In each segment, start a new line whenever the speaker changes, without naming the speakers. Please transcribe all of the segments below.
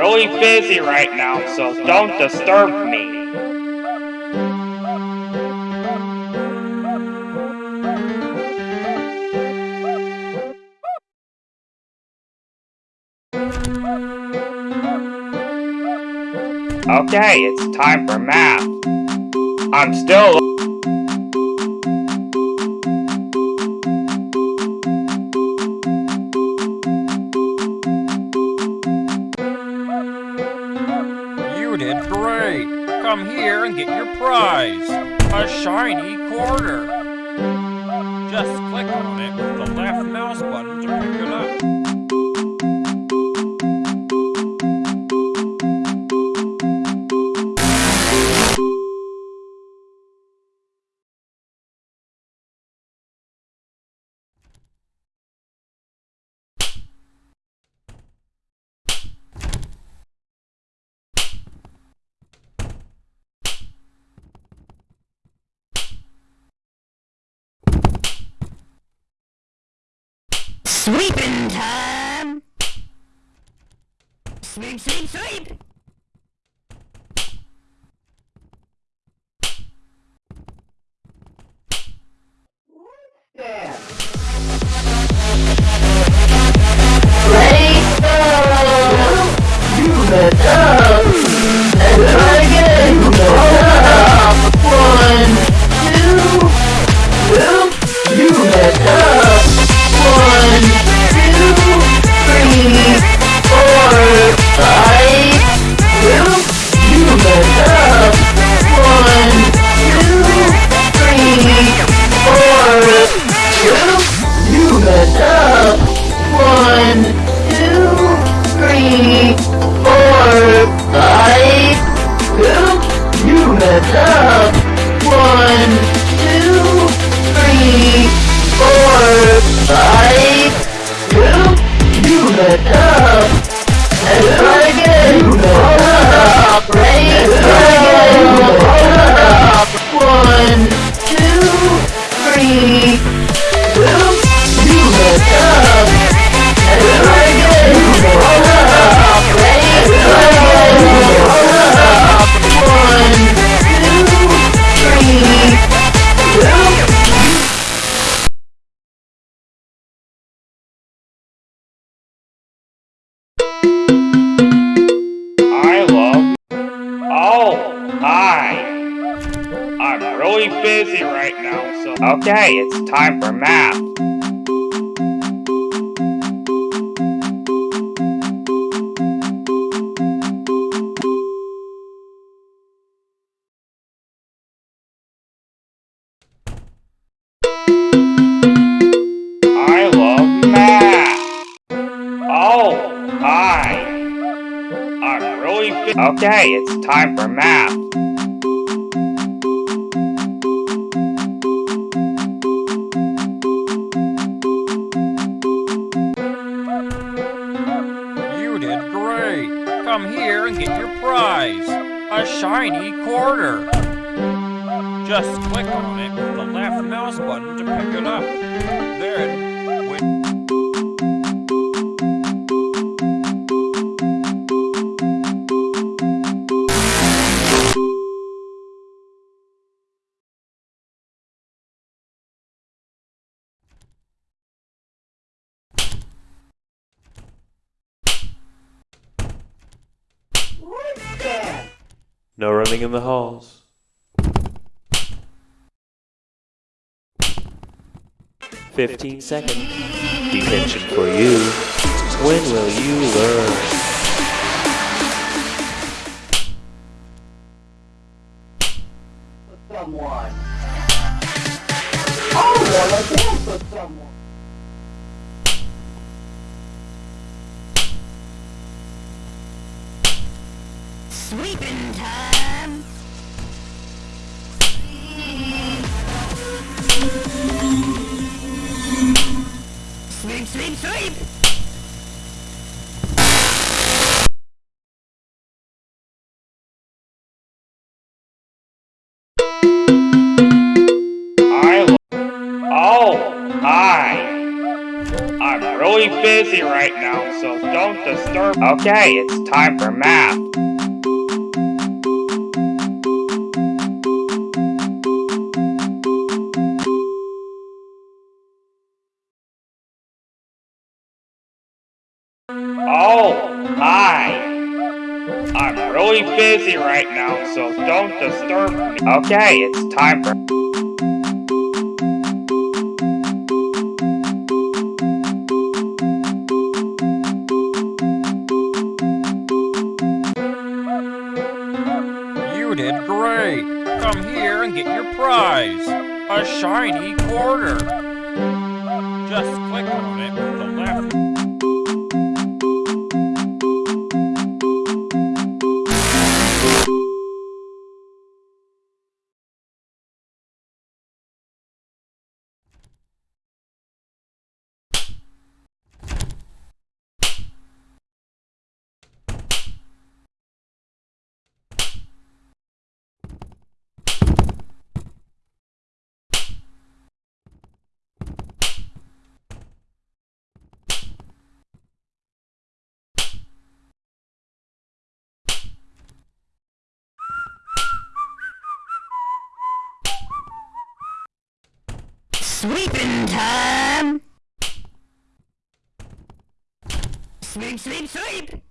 really busy right now, so don't disturb me. Okay, it's time for math. I'm still prize. A shiny quarter. Just click on it with the left mouse button to pick it up.
Sweeping time! Sweep, sweep, sweep!
Busy right now, so. Okay, it's time for math. I love math. Oh, hi. Okay, it's time for math. Shiny quarter. Just click on it with the left mouse button to pick it up. Then,
running in the halls. Fifteen seconds. Detention for you. When will you learn? someone. I wanna dance with someone.
Sweeping time.
Busy right now, so don't disturb. Okay, it's time for math. Oh, hi. I'm really busy right now, so don't disturb me. Okay, it's time for... and get your prize. A shiny quarter. Just
Sweeping time! Sweep, sweep, sweep!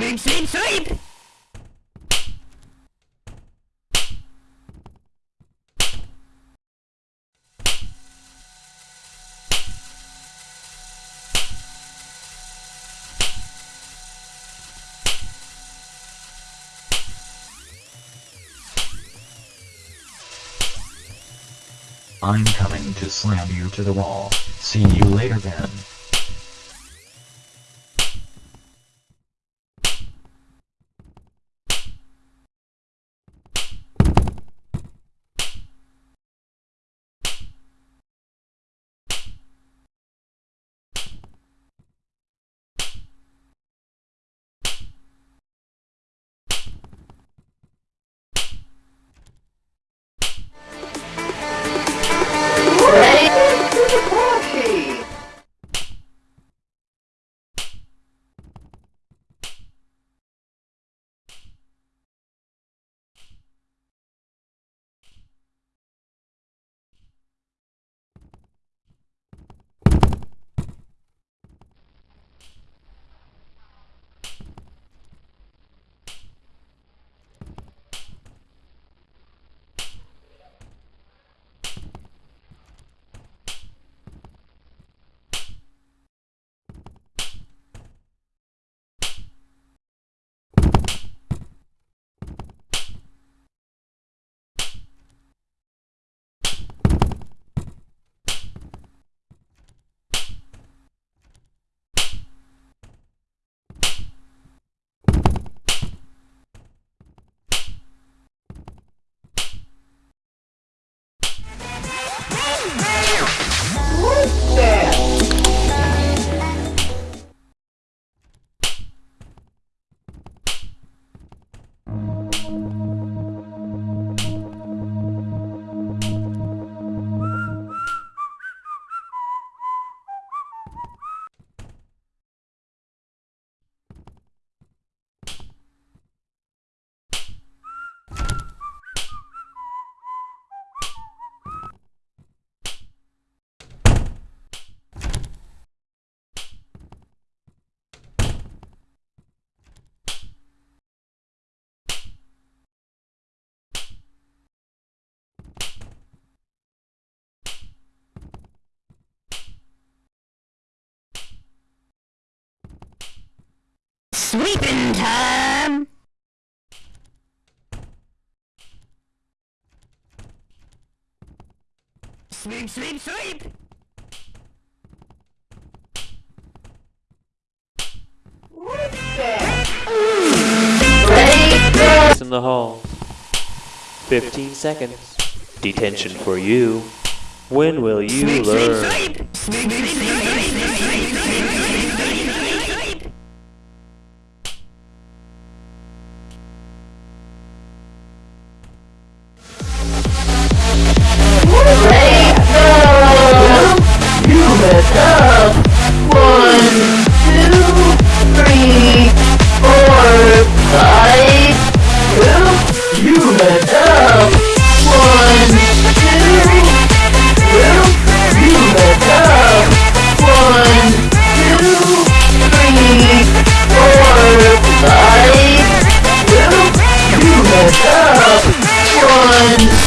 Sweep, sweep, sweep!
I'm coming to slam you to the wall. See you later then.
Sweeping time! Sweep, sweep, sweep!
In the halls. 15 seconds. Detention for you. When will you Sweep, sweep, learn?
up. One, two, three, four, five. Two, you let up. One, two, two, you let up. One, two, three, four, five. Two, you let up. One.